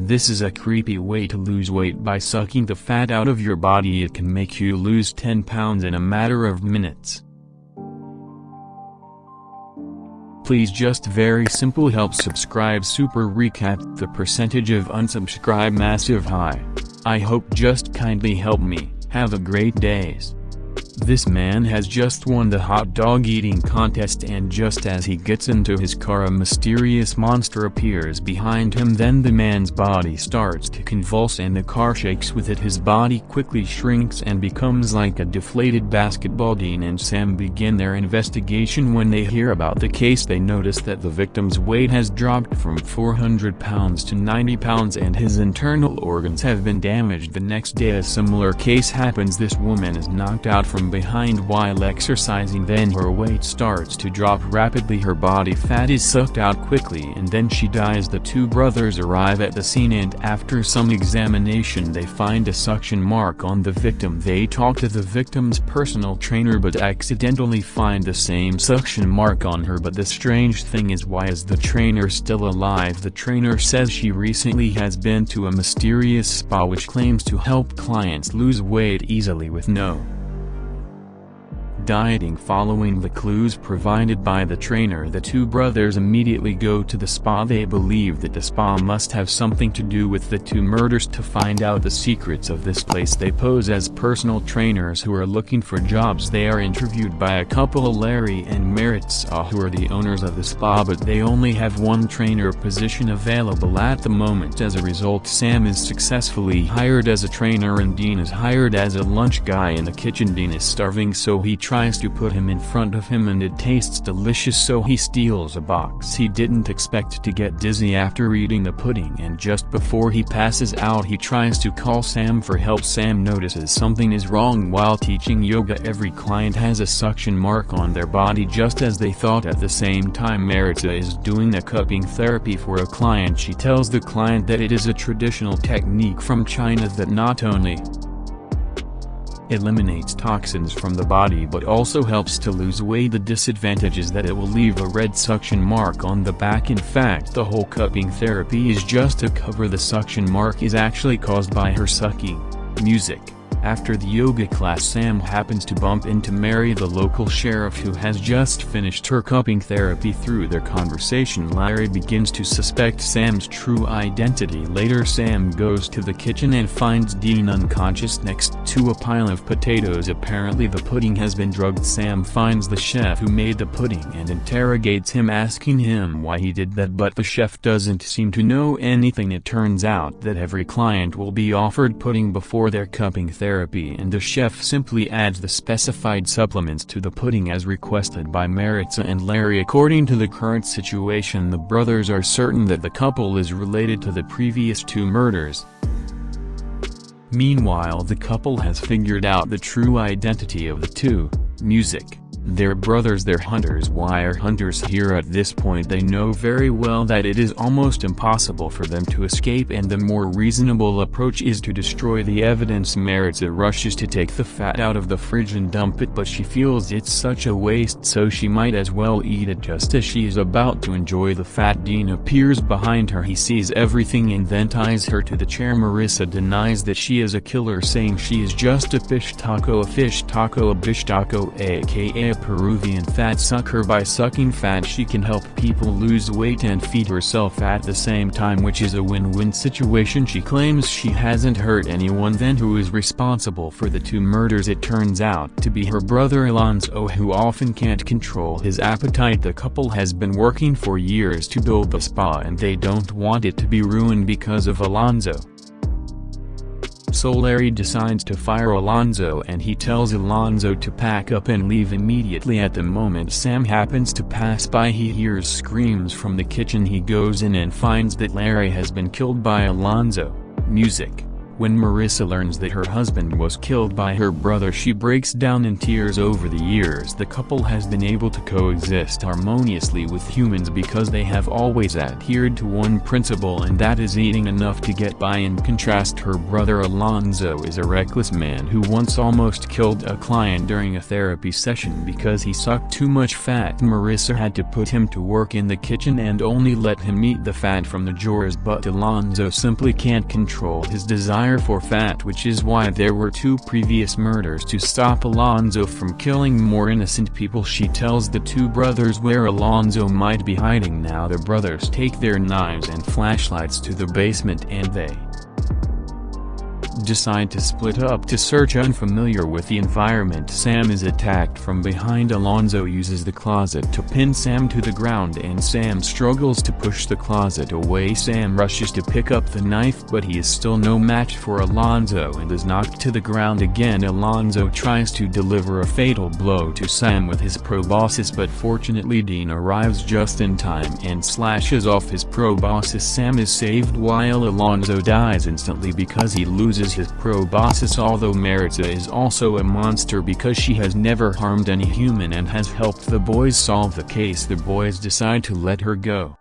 This is a creepy way to lose weight by sucking the fat out of your body it can make you lose 10 pounds in a matter of minutes. Please just very simple help subscribe super recap the percentage of unsubscribe massive high. I hope just kindly help me, have a great days. This man has just won the hot dog eating contest and just as he gets into his car a mysterious monster appears behind him. Then the man's body starts to convulse and the car shakes with it. His body quickly shrinks and becomes like a deflated basketball. Dean and Sam begin their investigation. When they hear about the case they notice that the victim's weight has dropped from 400 pounds to 90 pounds and his internal organs have been damaged. The next day a similar case happens. This woman is knocked out from behind while exercising then her weight starts to drop rapidly her body fat is sucked out quickly and then she dies. The two brothers arrive at the scene and after some examination they find a suction mark on the victim. They talk to the victim's personal trainer but accidentally find the same suction mark on her. But the strange thing is why is the trainer still alive? The trainer says she recently has been to a mysterious spa which claims to help clients lose weight easily with no dieting following the clues provided by the trainer the two brothers immediately go to the spa. They believe that the spa must have something to do with the two murders. To find out the secrets of this place they pose as personal trainers who are looking for jobs. They are interviewed by a couple Larry and Maritza uh, who are the owners of the spa but they only have one trainer position available at the moment. As a result Sam is successfully hired as a trainer and Dean is hired as a lunch guy in the kitchen. Dean is starving so he tries tries to put him in front of him and it tastes delicious so he steals a box he didn't expect to get dizzy after eating the pudding and just before he passes out he tries to call Sam for help. Sam notices something is wrong while teaching yoga. Every client has a suction mark on their body just as they thought at the same time. Maritza is doing a cupping therapy for a client. She tells the client that it is a traditional technique from China that not only eliminates toxins from the body but also helps to lose weight. The disadvantage is that it will leave a red suction mark on the back. In fact the whole cupping therapy is just to cover the suction mark is actually caused by her sucking music after the yoga class Sam happens to bump into Mary the local sheriff who has just finished her cupping therapy through their conversation Larry begins to suspect Sam's true identity later Sam goes to the kitchen and finds Dean unconscious next to a pile of potatoes apparently the pudding has been drugged Sam finds the chef who made the pudding and interrogates him asking him why he did that but the chef doesn't seem to know anything it turns out that every client will be offered pudding before their cupping therapy therapy and the chef simply adds the specified supplements to the pudding as requested by Maritza and Larry according to the current situation the brothers are certain that the couple is related to the previous two murders. Meanwhile the couple has figured out the true identity of the two, music. They're brothers they're hunters why are hunters here at this point? They know very well that it is almost impossible for them to escape and the more reasonable approach is to destroy the evidence. Maritza rushes to take the fat out of the fridge and dump it but she feels it's such a waste so she might as well eat it. Just as she is about to enjoy the fat Dean appears behind her. He sees everything and then ties her to the chair. Maritza denies that she is a killer saying she is just a pishtaco a pishtaco a pishtaco aka Peruvian fat sucker. By sucking fat she can help people lose weight and feed herself at the same time which is a win-win situation. She claims she hasn't hurt anyone then who is responsible for the two murders. It turns out to be her brother Alonzo who often can't control his appetite. The couple has been working for years to build the spa and they don't want it to be ruined because of Alonzo. So Larry decides to fire Alonzo and he tells Alonzo to pack up and leave immediately. At the moment Sam happens to pass by he hears screams from the kitchen. He goes in and finds that Larry has been killed by Alonzo. Music When Maritza learns that her husband was killed by her brother she breaks down in tears. Over the years the couple has been able to coexist harmoniously with humans because they have always adhered to one principle and that is eating enough to get by. In contrast her brother Alonzo is a reckless man who once almost killed a client during a therapy session because he sucked too much fat. Maritza had to put him to work in the kitchen and only let him eat the fat from the drawers but Alonzo simply can't control his desire desire for fat which is why there were two previous murders to stop Alonzo from killing more innocent people. She tells the two brothers where Alonzo might be hiding. Now the brothers take their knives and flashlights to the basement and they decide to split up to search unfamiliar with the environment. Sam is attacked from behind. Alonzo uses the closet to pin Sam to the ground and Sam struggles to push the closet away. Sam rushes to pick up the knife but he is still no match for Alonzo and is knocked to the ground again. Alonzo tries to deliver a fatal blow to Sam with his proboscis but fortunately Dean arrives just in time and slashes off his proboscis. Sam is saved while Alonzo dies instantly because he loses his proboscis although Maritza is also a monster because she has never harmed any human and has helped the boys solve the case the boys decide to let her go.